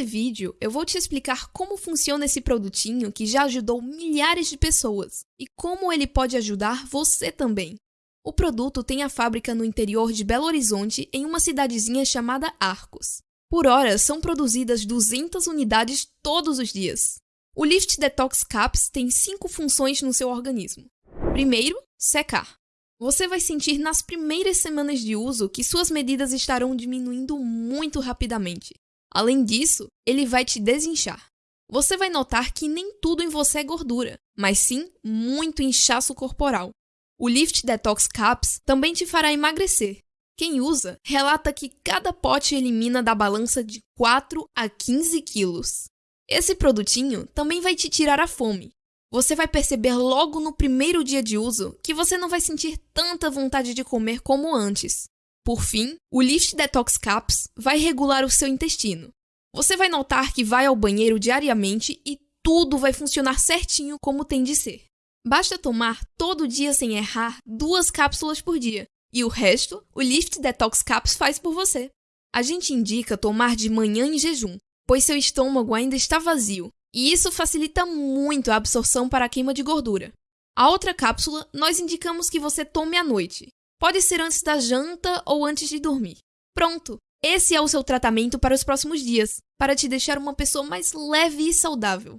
Nesse vídeo, eu vou te explicar como funciona esse produtinho que já ajudou milhares de pessoas e como ele pode ajudar você também. O produto tem a fábrica no interior de Belo Horizonte, em uma cidadezinha chamada Arcos. Por hora, são produzidas 200 unidades todos os dias. O Lift Detox Caps tem cinco funções no seu organismo. Primeiro, secar. Você vai sentir nas primeiras semanas de uso que suas medidas estarão diminuindo muito rapidamente. Além disso, ele vai te desinchar. Você vai notar que nem tudo em você é gordura, mas sim muito inchaço corporal. O Lift Detox Caps também te fará emagrecer. Quem usa relata que cada pote elimina da balança de 4 a 15 quilos. Esse produtinho também vai te tirar a fome. Você vai perceber logo no primeiro dia de uso que você não vai sentir tanta vontade de comer como antes. Por fim, o Lift Detox Caps vai regular o seu intestino. Você vai notar que vai ao banheiro diariamente e tudo vai funcionar certinho como tem de ser. Basta tomar todo dia sem errar duas cápsulas por dia, e o resto o Lift Detox Caps faz por você. A gente indica tomar de manhã em jejum, pois seu estômago ainda está vazio, e isso facilita muito a absorção para a queima de gordura. A outra cápsula nós indicamos que você tome à noite, Pode ser antes da janta ou antes de dormir. Pronto! Esse é o seu tratamento para os próximos dias, para te deixar uma pessoa mais leve e saudável.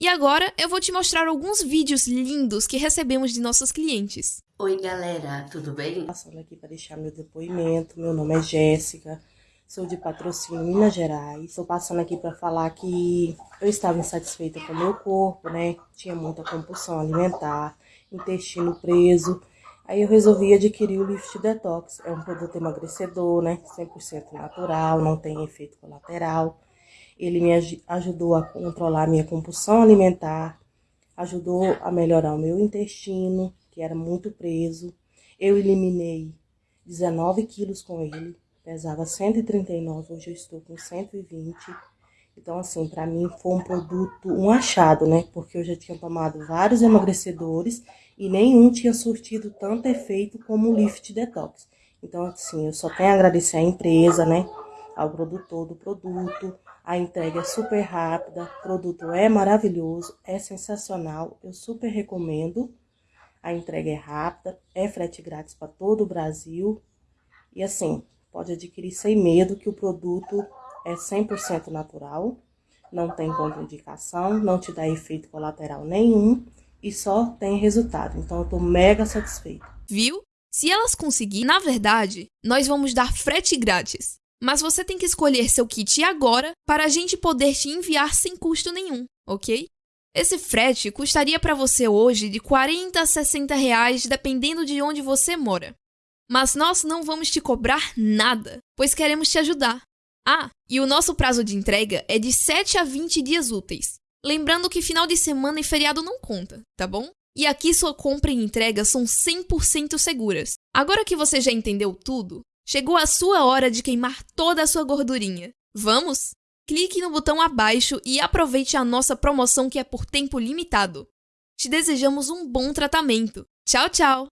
E agora eu vou te mostrar alguns vídeos lindos que recebemos de nossos clientes. Oi galera, tudo bem? Passando aqui para deixar meu depoimento, meu nome é Jéssica, sou de patrocínio Minas Gerais. Estou passando aqui para falar que eu estava insatisfeita com o meu corpo, né? Tinha muita compulsão alimentar, intestino preso Aí eu resolvi adquirir o Lift Detox. É um produto emagrecedor, né? 100% natural, não tem efeito colateral. Ele me ajudou a controlar a minha compulsão alimentar, ajudou a melhorar o meu intestino, que era muito preso. Eu eliminei 19 quilos com ele, pesava 139, hoje eu estou com 120. Então, assim, para mim foi um produto, um achado, né? Porque eu já tinha tomado vários emagrecedores e nenhum tinha surtido tanto efeito como o Lift Detox. Então, assim, eu só tenho a agradecer à empresa, né? Ao produtor do produto. A entrega é super rápida, o produto é maravilhoso, é sensacional, eu super recomendo. A entrega é rápida, é frete grátis para todo o Brasil. E assim, pode adquirir sem medo que o produto é 100% natural, não tem contraindicação, não te dá efeito colateral nenhum e só tem resultado. Então eu tô mega satisfeita. Viu? Se elas conseguirem, na verdade, nós vamos dar frete grátis. Mas você tem que escolher seu kit agora para a gente poder te enviar sem custo nenhum, ok? Esse frete custaria para você hoje de 40 a 60 reais, dependendo de onde você mora. Mas nós não vamos te cobrar nada, pois queremos te ajudar. Ah, e o nosso prazo de entrega é de 7 a 20 dias úteis. Lembrando que final de semana e feriado não conta, tá bom? E aqui sua compra e entrega são 100% seguras. Agora que você já entendeu tudo, chegou a sua hora de queimar toda a sua gordurinha. Vamos? Clique no botão abaixo e aproveite a nossa promoção que é por tempo limitado. Te desejamos um bom tratamento. Tchau, tchau!